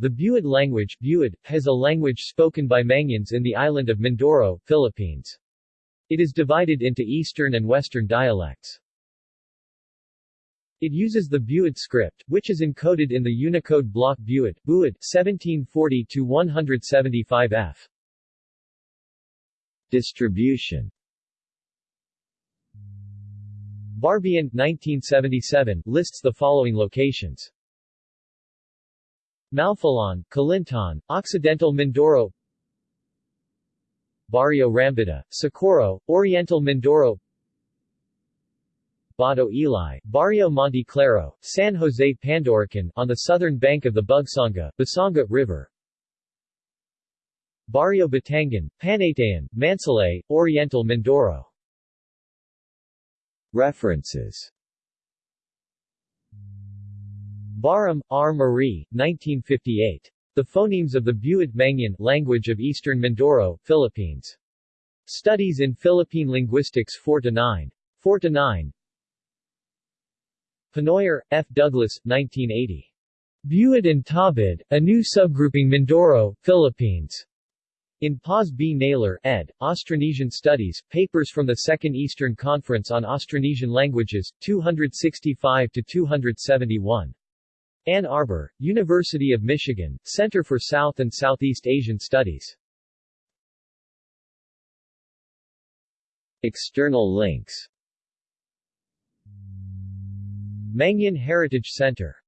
The Buid language Buid, has a language spoken by Mangyans in the island of Mindoro, Philippines. It is divided into eastern and western dialects. It uses the Buid script, which is encoded in the Unicode block Buid, Buid 1740-175F. Distribution Barbian, 1977, lists the following locations. Malfolon, Calintaan, Occidental Mindoro Barrio Rambita, Socorro, Oriental Mindoro Bato Eli, Barrio Monte Claro, San Jose Pandorican on the southern bank of the Bugsanga, Basanga River. Barrio Batangan, Panaytayan, Mansalay, Oriental Mindoro. References Barham, R. Marie, 1958. The Phonemes of the Buid Mangyan language of Eastern Mindoro, Philippines. Studies in Philippine Linguistics 4-9. 4-9. Pennoyer, F. Douglas, 1980. Buid and Tawbuid, a new subgrouping Mindoro, Philippines. In Paz B. Naylor, ed., Austronesian Studies, Papers from the Second Eastern Conference on Austronesian Languages, 265-271. Ann Arbor, University of Michigan, Center for South and Southeast Asian Studies. External links Mangyan Heritage Center